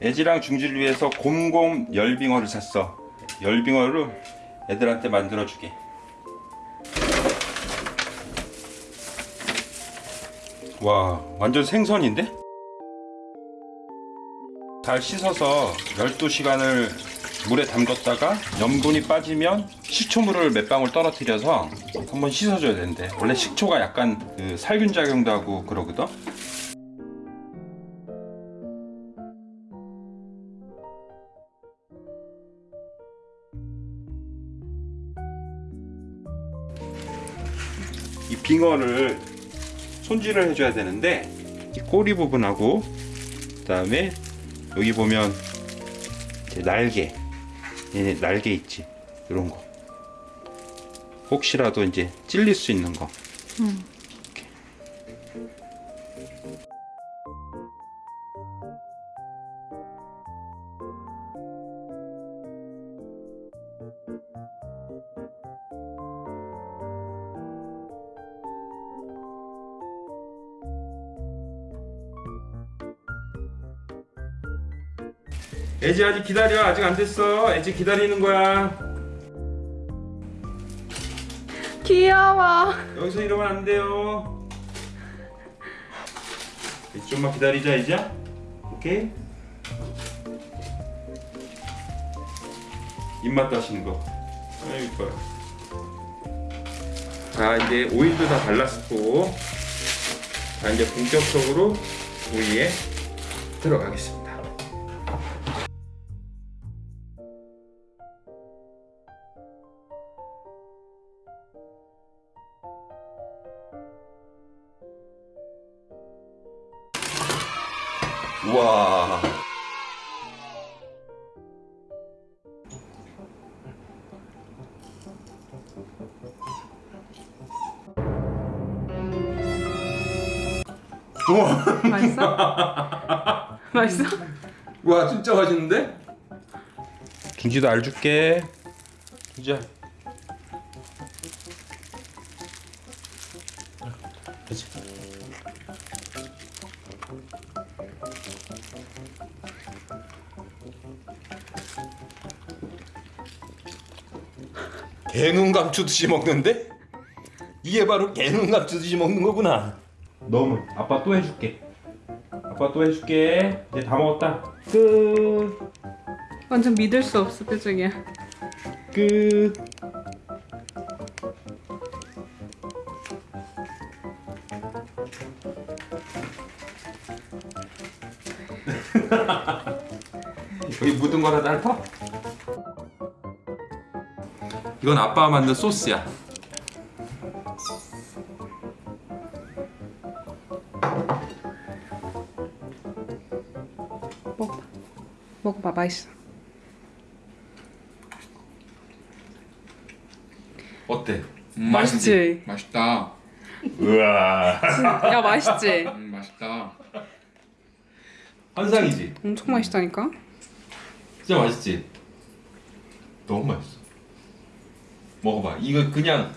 애지랑 중지를 위해서 곰곰 열빙어를 샀어. 열빙어를 애들한테 만들어주게. 와, 완전 생선인데? 잘 씻어서 12시간을 물에 담갔다가 염분이 빠지면 식초물을 몇 방울 떨어뜨려서 한번 씻어줘야 되는데 원래 식초가 약간 그 살균 작용도 하고 그러거든? 빙어를 손질을 해줘야 되는데 이 꼬리 부분하고 그 다음에 여기 보면 날개 얘네 날개 있지? 이런 거. 혹시라도 이제 찔릴 수 있는 거. 이 애지 아직 기다려. 아직 안 됐어. 애지 기다리는 거야. 귀여워. 여기서 이러면 안 돼요. 좀만 기다리자 이제. 오케이? 입맛 다시는 거. 아유 이뻐요. 자 이제 오일도 다 발랐고 자 이제 본격적으로 오이에 들어가겠습니다 우와 우와 맛있어? 맛있어? 와 진짜 맛있는데? 중지도 알 줄게 중지야 그렇지 개눈 감추듯이 먹는데? 이게 바로 개눈 감추듯이 먹는 거구나 너무 아빠 또 해줄게 아빠 또 해줄게 이제 다 먹었다 끝 완전 믿을 수 없어 표정이야. 끝. 여기 묻은 거라도 핥아? 이건 아빠가 만든 소스야. 먹어봐. 먹어봐 맛있어. 어때? 음, 맛있지? 맛있다. 우와. 야 맛있지? 음, 맛있다. 환상이지. 엄청 맛있다니까. 진짜 맛있지. 너무 맛있어. 먹어봐. 이거 그냥